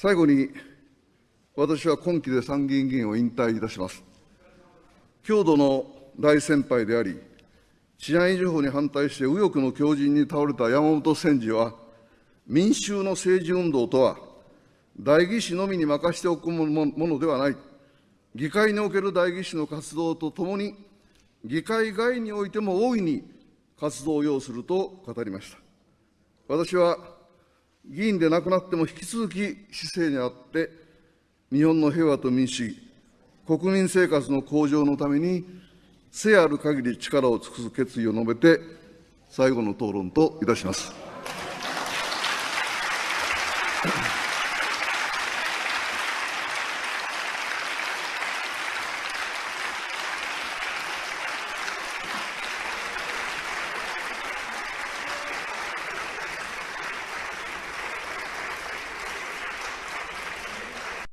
最後に、私は今期で参議院議員を引退いたします。郷土の大先輩であり、治安維持法に反対して右翼の強靭に倒れた山本千治は、民衆の政治運動とは、代議士のみに任しておくものではない。議会における代議士の活動とともに、議会外においても大いに活動を要すると語りました。私は議員でなくなっても引き続き市政にあって、日本の平和と民主主義、国民生活の向上のために、せある限り力を尽くす決意を述べて、最後の討論といたします。